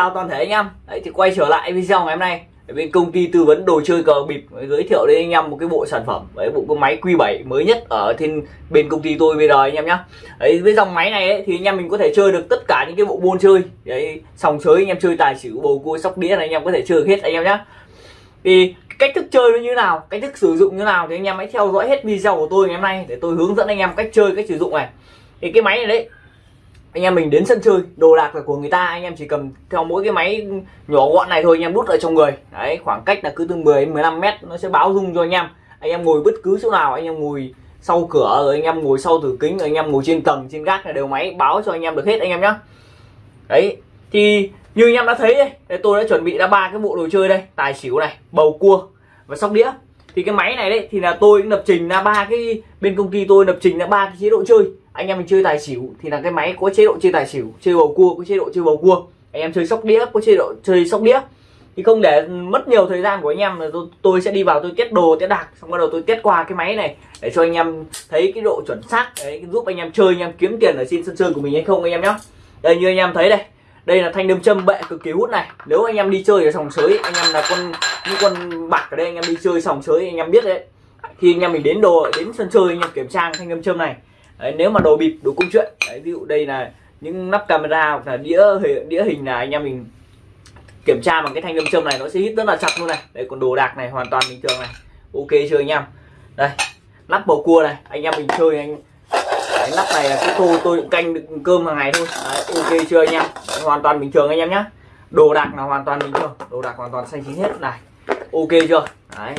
chào toàn thể anh em. Đấy thì quay trở lại video ngày hôm nay. Ở bên công ty tư vấn đồ chơi cờ bịp giới thiệu đến anh em một cái bộ sản phẩm với bộ cái máy Q7 mới nhất ở trên bên công ty tôi bây giờ anh em nhé đấy với dòng máy này ấy, thì anh em mình có thể chơi được tất cả những cái bộ môn chơi. Đấy sòng sới anh em chơi tài xỉu bầu cua sóc đĩa này anh em có thể chơi được hết anh em nhé thì cách thức chơi nó như nào cách thức sử dụng như nào thì anh em hãy theo dõi hết video của tôi ngày hôm nay để tôi hướng dẫn anh em cách chơi cách sử dụng này. Thì cái máy này đấy anh em mình đến sân chơi, đồ đạc là của người ta, anh em chỉ cầm theo mỗi cái máy nhỏ gọn này thôi, anh em đút ở trong người. Đấy, khoảng cách là cứ từ 10 đến 15 mét, nó sẽ báo rung cho anh em. Anh em ngồi bất cứ chỗ nào, anh em ngồi sau cửa, rồi anh em ngồi sau tủ kính, rồi anh em ngồi trên tầng, trên gác là đều máy báo cho anh em được hết, anh em nhé đấy, thì như anh em đã thấy đây tôi đã chuẩn bị ra ba cái bộ đồ chơi đây. Tài xỉu này, bầu cua và sóc đĩa thì cái máy này đấy thì là tôi lập trình ra ba cái bên công ty tôi lập trình ra ba cái chế độ chơi. Anh em mình chơi tài xỉu thì là cái máy có chế độ chơi tài xỉu chơi bầu cua có chế độ chơi bầu cua. Anh em chơi sóc đĩa có chế độ chơi sóc đĩa. Thì không để mất nhiều thời gian của anh em là tôi, tôi sẽ đi vào tôi test đồ test đạc xong bắt đầu tôi test qua cái máy này để cho anh em thấy cái độ chuẩn xác đấy giúp anh em chơi anh em kiếm tiền ở trên sân chơi của mình hay không anh em nhé đây như anh em thấy đây đây là thanh đâm châm bệ cực kỳ hút này. Nếu anh em đi chơi ở sòng sới anh em là con những con bạc ở đây anh em đi chơi sòng sới anh em biết đấy. Khi anh em mình đến đồ đến sân chơi anh em kiểm tra thanh đâm châm này. Đấy, nếu mà đồ bịp đồ công chuyện. Đấy, ví dụ đây là những nắp camera hoặc là đĩa đĩa hình là anh em mình kiểm tra bằng cái thanh đâm châm này nó sẽ hít rất là chặt luôn này. Đấy còn đồ đạc này hoàn toàn bình thường này. Ok chơi anh em. Đây nắp bầu cua này. Anh em mình chơi anh cái nắp này là cái tô tôi canh được cơm hàng ngày thôi. Đấy, ok chưa anh em? Hoàn toàn bình thường anh em nhé đồ đạc là hoàn toàn bình thường. Đồ đạc hoàn toàn xanh chín hết. Này ok chưa? Đấy.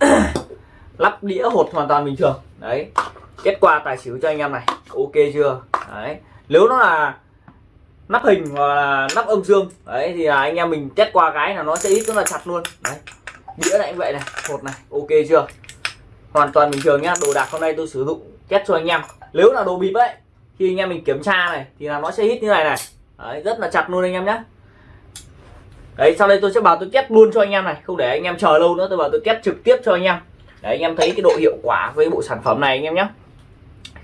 Lắp đĩa hột hoàn toàn bình thường. Đấy kết quả tài xỉu cho anh em này. Ok chưa? Đấy nếu nó là nắp hình hoặc là nắp âm dương đấy thì là anh em mình test qua cái là nó sẽ ít rất là chặt luôn. Đấy đĩa này cũng vậy này hột này ok chưa? Hoàn toàn bình thường nhá đồ đạc hôm nay tôi sử dụng test cho anh em. Nếu là đồ bịp ấy khi anh em mình kiểm tra này thì là nó sẽ hít như này này. Đấy, rất là chặt luôn anh em nhé đấy sau đây tôi sẽ bảo tôi test luôn cho anh em này không để anh em chờ lâu nữa tôi bảo tôi test trực tiếp cho anh em. Để anh em thấy cái độ hiệu quả với bộ sản phẩm này anh em nhé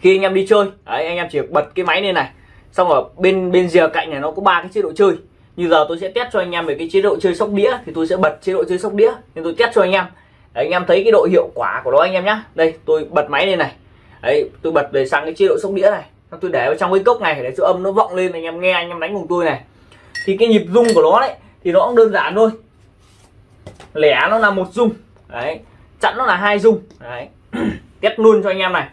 khi anh em đi chơi đấy, anh em chỉ bật cái máy lên này xong ở bên bên rìa cạnh này nó có ba cái chế độ chơi. Như giờ tôi sẽ test cho anh em về cái chế độ chơi sóc đĩa thì tôi sẽ bật chế độ chơi sóc đĩa nên tôi test cho anh em đấy, anh em thấy cái độ hiệu quả của nó anh em nhé đây tôi bật máy lên này. Đấy tôi bật về sang cái chế độ sóc đĩa này. Tôi để vào trong cái cốc này để cho âm nó vọng lên anh em nghe anh em đánh cùng tôi này. Thì cái nhịp rung của nó đấy thì nó cũng đơn giản thôi. Lẻ nó là một rung. Đấy chẵn nó là hai rung. Đấy test luôn cho anh em này.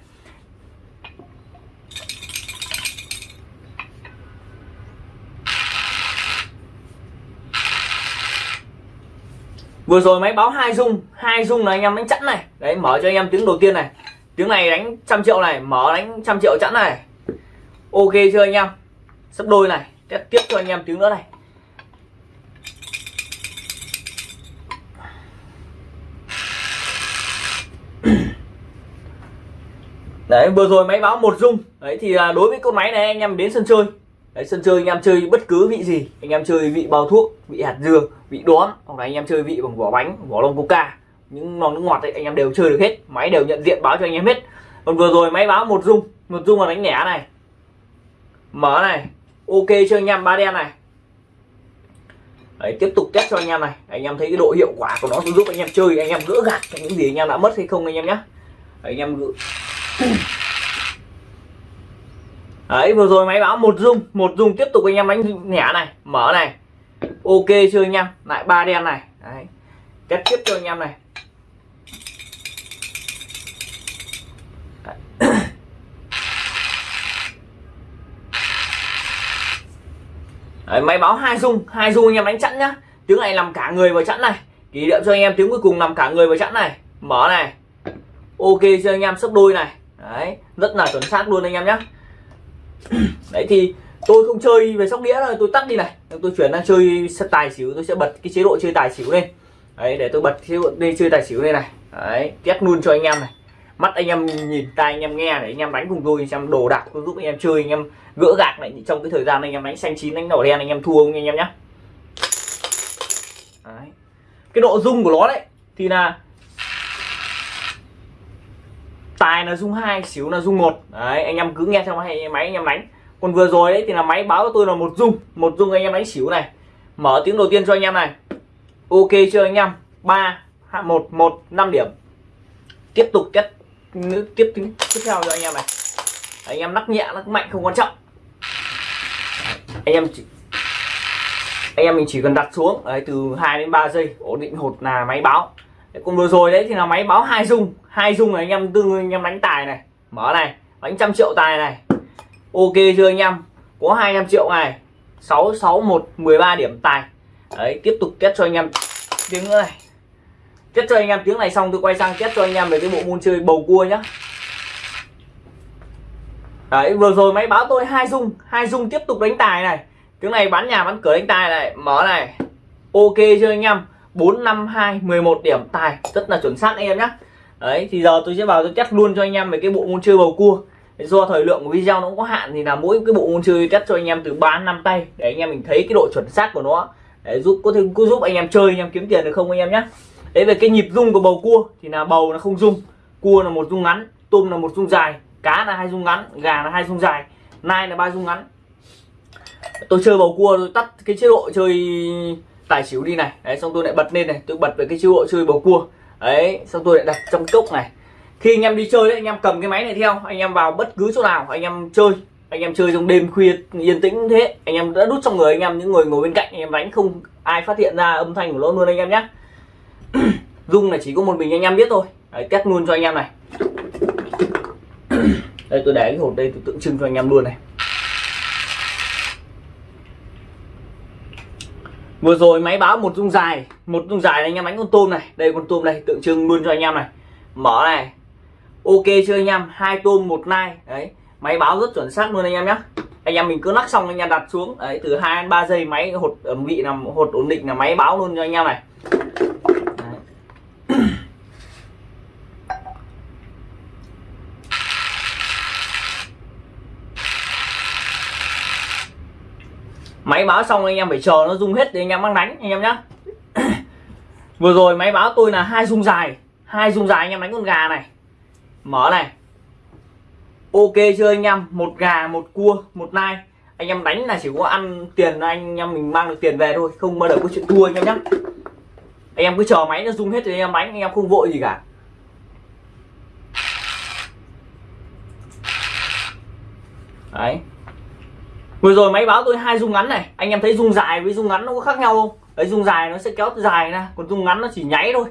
Vừa rồi máy báo hai dung hai dung là anh em đánh chẵn này. Đấy, mở cho anh em tiếng đầu tiên này. Tiếng này đánh trăm triệu này, mở đánh trăm triệu chẵn này. Ok chưa anh em? Sắp đôi này test tiếp cho anh em tiếng nữa này. Đấy, vừa rồi máy báo một dung đấy, thì à, đối với con máy này, anh em đến sân chơi đấy sân chơi anh em chơi bất cứ vị gì anh em chơi vị bao thuốc vị hạt dưa vị đóm hoặc là anh em chơi vị bằng vỏ bánh vỏ lông coca những lon nước ngọt ấy anh em đều chơi được hết máy đều nhận diện báo cho anh em hết còn vừa rồi máy báo một dung một dung là đánh lẻ này mở này ok cho anh em ba đen này Đấy, tiếp tục test cho anh em này anh em thấy cái độ hiệu quả của nó giúp anh em chơi anh em gỡ gạt những gì anh em đã mất hay không anh em nhé anh em gỡ đấy vừa rồi máy báo một dung một dung tiếp tục anh em đánh nhả này mở này. Ok chưa anh em? Lại ba đen này. Đấy kết tiếp cho anh em này. Đấy, máy báo hai dung hai dung anh em đánh chẵn nhá. Tiếng này làm cả người vào chẵn này. Kỷ niệm cho anh em tiếng cuối cùng làm cả người vào chẵn này. Mở này. Ok cho anh em? Sấp đôi này. Đấy rất là chuẩn xác luôn anh em nhé đấy thì tôi không chơi về sóc đĩa rồi tôi tắt đi này tôi chuyển sang chơi tài xỉu tôi sẽ bật cái chế độ chơi tài xỉu lên đấy để tôi bật chế độ đây chơi tài xỉu đây này đấy test luôn cho anh em này mắt anh em nhìn tai anh em nghe để anh em đánh cùng tôi xem đồ đạc tôi giúp anh em chơi anh em gỡ gạc lại trong cái thời gian anh em đánh xanh chín đánh đỏ đen anh em thua không anh em nhé đấy. cái độ rung của nó đấy thì là tài là rung hai xíu là rung một. Đấy anh em cứ nghe theo máy máy anh em đánh. Còn vừa rồi đấy thì là máy báo cho tôi là một dung một dung anh em đánh xỉu này. Mở tiếng đầu tiên cho anh em này. Ok chưa anh em? Ba một một năm điểm. Tiếp tục tiếp tiếp tiếp theo cho anh em này. Anh em nắc nhẹ lắc mạnh không quan trọng. Anh em chỉ anh em mình chỉ cần đặt xuống đấy, từ 2 đến 3 giây ổn định hột là máy báo cùng vừa rồi đấy, thì là máy báo hai dung. Hai dung này anh em tương anh em đánh tài này. Mở này đánh trăm triệu tài này. Ok chưa anh em? Có 200 triệu này. 661 13 điểm tài. Đấy, tiếp tục kết cho anh em tiếng nữa này. Kết cho anh em tiếng này xong tôi quay sang kết cho anh em về cái bộ môn chơi bầu cua nhá. Đấy, vừa rồi máy báo tôi hai dung. Hai dung tiếp tục đánh tài này. Tiếng này bán nhà bán cửa đánh tài này. Mở này. Ok chưa anh em? 452 11 điểm. Tài, rất là chuẩn xác anh em nhé đấy, thì giờ tôi sẽ vào tôi test luôn cho anh em về cái bộ môn chơi bầu cua. Do thời lượng của video nó cũng có hạn thì là mỗi cái bộ môn chơi test cho anh em từ 3 năm tay. Để anh em mình thấy cái độ chuẩn xác của nó. Để giúp, có thể có giúp anh em chơi, anh em kiếm tiền được không anh em nhé đấy, về cái nhịp rung của bầu cua thì là bầu nó không rung. Cua là một rung ngắn, tôm là một rung dài, cá là hai rung ngắn, gà là hai rung dài, nai là ba rung ngắn. Tôi chơi bầu cua tôi tắt cái chế độ chơi tài xỉu đi này đấy xong tôi lại bật lên này tôi bật về cái chế độ chơi bầu cua đấy xong tôi lại đặt trong cốc này khi anh em đi chơi đấy anh em cầm cái máy này theo anh em vào bất cứ chỗ nào anh em chơi anh em chơi trong đêm khuya yên tĩnh thế anh em đã đút trong người anh em những người ngồi bên cạnh anh em đánh không ai phát hiện ra âm thanh của nó luôn anh em nhé dung là chỉ có một mình anh em biết thôi đấy, test luôn cho anh em này đây tôi để cái hộp đây tôi tượng trưng cho anh em luôn này vừa rồi máy báo một dung dài, một dung dài anh em đánh con tôm này. Đây, con tôm này tượng trưng luôn cho anh em này. Mở này. Ok chưa anh em? Hai tôm, một nai. Đấy, máy báo rất chuẩn xác luôn anh em nhé anh em mình cứ lắc xong anh em đặt xuống. Đấy, từ hai đến 3 giây máy hột, ẩm vị là hột ổn định là máy báo luôn cho anh em này. Máy báo xong anh em phải chờ nó rung hết thì anh em mang đánh, anh em nhé vừa rồi máy báo tôi là hai rung dài, hai rung dài anh em đánh con gà này. Mở này. Ok chưa anh em? Một gà, một cua, một nai. Anh em đánh là chỉ có ăn tiền anh em mình mang được tiền về thôi, không bao giờ có chuyện thua anh em nhé anh em cứ chờ máy nó rung hết thì anh em đánh, anh em không vội gì cả. Đấy vừa rồi máy báo tôi hai rung ngắn này. Anh em thấy rung dài với rung ngắn nó có khác nhau không? Đấy rung dài nó sẽ kéo dài ra, còn rung ngắn nó chỉ nháy thôi.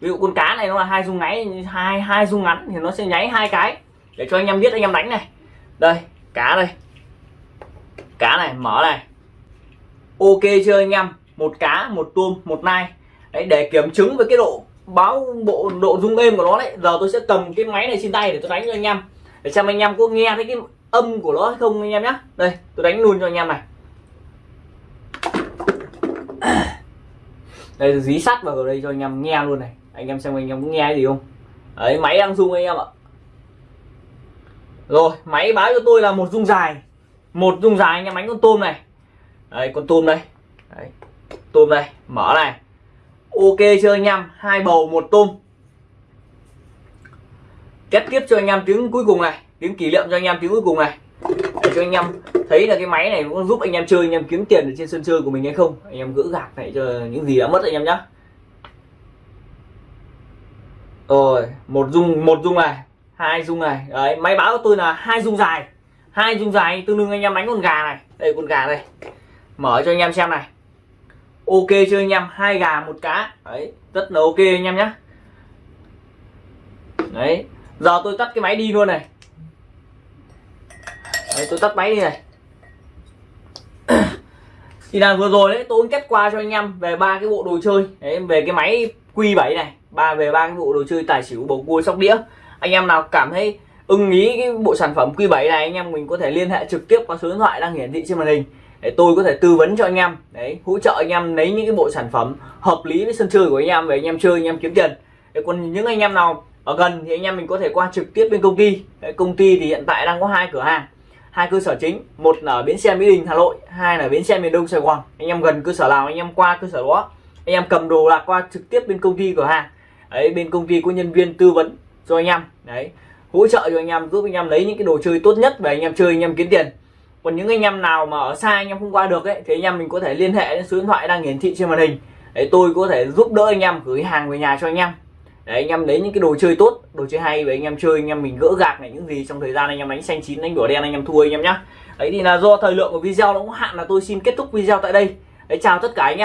Ví dụ con cá này nó là hai rung nháy, hai hai rung ngắn thì nó sẽ nháy hai cái. Để cho anh em biết, anh em đánh này. Đây, cá đây. Cá này, mở này. Ok chưa anh em? Một cá, một tôm, một nai. Đấy, để kiểm chứng với cái độ báo, bộ, độ rung êm của nó đấy, giờ tôi sẽ cầm cái máy này trên tay để tôi đánh cho anh em. Để xem anh em có nghe thấy cái âm của nó hay không anh em nhé đây, tôi đánh luôn cho anh em này. Đây, tôi dí sắt vào đây cho anh em nghe luôn này. Anh em xem anh em có nghe gì không? Đấy, máy đang rung anh em ạ. Rồi, máy báo cho tôi là một rung dài. Một rung dài anh em đánh con tôm này. Đây con tôm đây. Đấy. tôm đây, mở này. Ok chưa anh em? Hai bầu, một tôm. Kết tiếp cho anh em tiếng cuối cùng này tiếng kỷ niệm cho anh em tiếng cuối cùng này. Để cho anh em thấy là cái máy này cũng giúp anh em chơi, anh em kiếm tiền ở trên sân chơi của mình hay không. Anh em gỡ gạc này cho những gì đã mất anh em nhé rồi, một dung một dung này, hai dung này. Đấy, máy báo của tôi là hai dung dài. Hai dung dài tương đương anh em đánh con gà này. Đây, con gà đây. Mở cho anh em xem này. Ok chưa anh em, hai gà, một cá. Đấy, rất là ok anh em nhé đấy, giờ tôi tắt cái máy đi luôn này đấy, tôi tắt máy đi này. Thì là vừa rồi đấy tôi kết qua cho anh em về ba cái bộ đồ chơi. Đấy, về cái máy Q7 này ba về ba cái bộ đồ chơi tài xỉu bầu cua sóc đĩa. Anh em nào cảm thấy ưng ý cái bộ sản phẩm Q7 này anh em mình có thể liên hệ trực tiếp qua số điện thoại đang hiển thị trên màn hình. Để tôi có thể tư vấn cho anh em. Đấy hỗ trợ anh em lấy những cái bộ sản phẩm hợp lý với sân chơi của anh em về anh em chơi anh em kiếm tiền. Để còn những anh em nào ở gần thì anh em mình có thể qua trực tiếp bên công ty. Đấy, công ty thì hiện tại đang có hai cửa hàng hai cơ sở chính, một là ở bến xe mỹ đình, hà nội, hai là bến xe miền đông, sài gòn. Anh em gần cơ sở nào, anh em qua cơ sở đó. Anh em cầm đồ là qua trực tiếp bên công ty cửa hàng. Đấy, bên công ty có nhân viên tư vấn cho anh em. Đấy, hỗ trợ cho anh em, giúp anh em lấy những cái đồ chơi tốt nhất và anh em chơi, anh em kiếm tiền. Còn những anh em nào mà ở xa anh em không qua được ấy, thì anh em mình có thể liên hệ đến số điện thoại đang hiển thị trên màn hình. Để tôi có thể giúp đỡ anh em gửi hàng về nhà cho anh em đấy, anh em lấy những cái đồ chơi tốt đồ chơi hay và anh em chơi anh em mình gỡ gạc này những gì trong thời gian anh em đánh xanh chín đánh đỏ đen anh em thua anh em nhá. Đấy thì là do thời lượng của video nó cũng hạn là tôi xin kết thúc video tại đây. Đấy chào tất cả anh em.